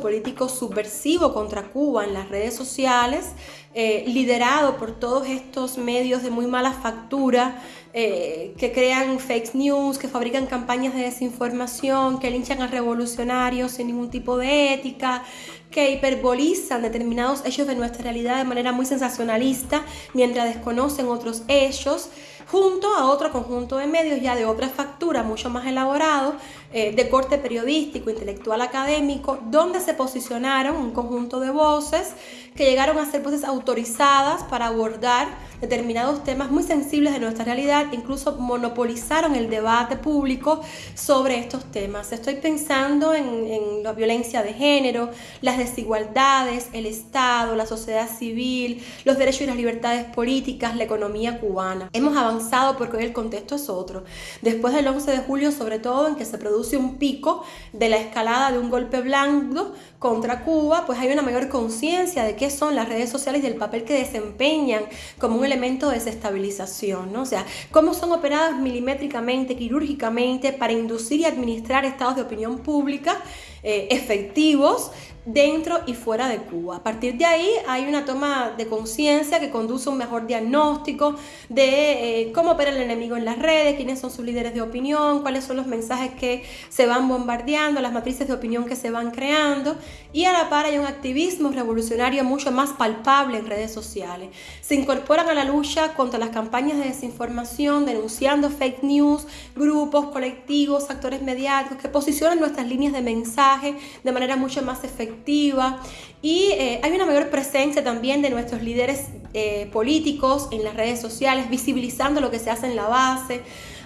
político subversivo contra Cuba en las redes sociales, eh, liderado por todos estos medios de muy mala factura, eh, que crean fake news, que fabrican campañas de desinformación, que linchan a revolucionarios sin ningún tipo de ética, que hiperbolizan determinados hechos de nuestra realidad de manera muy sensacionalista, mientras desconocen otros hechos, junto a otro conjunto de medios ya de otra factura, mucho más elaborado, eh, de corte periodístico, intelectual, académico, donde se posicionaron un conjunto de voces que llegaron a ser voces autorizadas para abordar determinados temas muy sensibles de nuestra realidad, incluso monopolizaron el debate público sobre estos temas. Estoy pensando en, la violencia de género, las desigualdades, el Estado, la sociedad civil, los derechos y las libertades políticas, la economía cubana. Hemos avanzado porque hoy el contexto es otro. Después del 11 de julio, sobre todo, en que se produce un pico de la escalada de un golpe blando contra Cuba, pues hay una mayor conciencia de qué son las redes sociales y del papel que desempeñan como un elemento de desestabilización, ¿no? O sea, cómo son operadas milimétricamente, quirúrgicamente para inducir y administrar estados de opinión pública eh, efectivos dentro y fuera de Cuba. A partir de ahí hay una toma de conciencia que conduce a un mejor diagnóstico de eh, cómo opera el enemigo en las redes, quiénes son sus líderes de opinión, cuáles son los mensajes que se van bombardeando, las matrices de opinión que se van creando y a la par hay un activismo revolucionario mucho más palpable en redes sociales. Se incorporan a la lucha contra las campañas de desinformación, denunciando fake news, grupos, colectivos, actores mediáticos que posicionan nuestras líneas de mensaje de manera mucho más efectiva y eh, hay una mayor presencia también de nuestros líderes eh, políticos en las redes sociales, visibilizando lo que se hace en la base.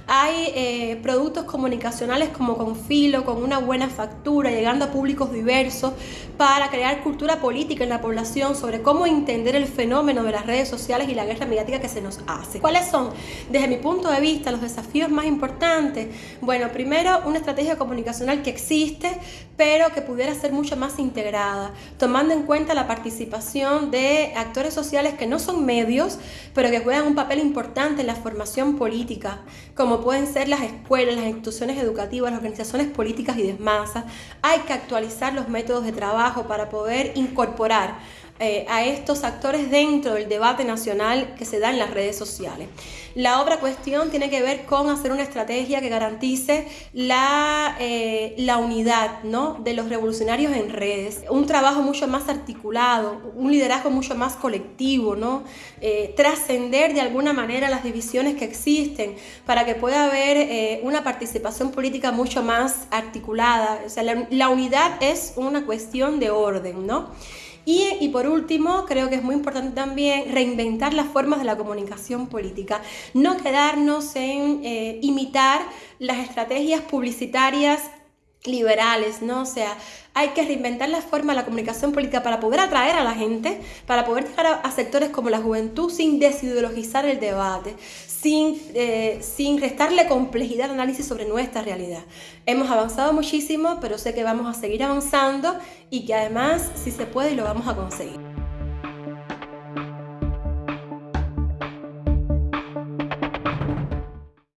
Hay eh, productos comunicacionales como con filo, con una buena factura, llegando a públicos diversos para crear cultura política en la población sobre cómo entender el fenómeno de las redes sociales y la guerra mediática que se nos hace. ¿Cuáles son, desde mi punto de vista, los desafíos más importantes? Bueno, primero, una estrategia comunicacional que existe, pero que pudiera ser mucho más integrada, tomando en cuenta la participación de actores sociales que no son medios, pero que juegan un papel importante en la formación política, como pueden ser las escuelas, las instituciones educativas, las organizaciones políticas y de masa. Hay que actualizar los métodos de trabajo para poder incorporar eh, a estos actores dentro del debate nacional que se da en las redes sociales. La otra cuestión tiene que ver con hacer una estrategia que garantice la, eh, la unidad ¿no? de los revolucionarios en redes, un trabajo mucho más articulado, un liderazgo mucho más colectivo, ¿no? Eh, trascender de alguna manera las divisiones que existen para que pueda haber una participación política mucho más articulada. O sea, la, la unidad es una cuestión de orden, ¿no? Y, por último, creo que es muy importante también reinventar las formas de la comunicación política, no quedarnos en eh, imitar las estrategias publicitarias liberales, ¿no? O sea, hay que reinventar la forma de la comunicación política para poder atraer a la gente, para poder llegar a, sectores como la juventud sin desideologizar el debate, sin, eh, sin restarle complejidad de análisis sobre nuestra realidad. Hemos avanzado muchísimo, pero sé que vamos a seguir avanzando y que además, si se puede, lo vamos a conseguir.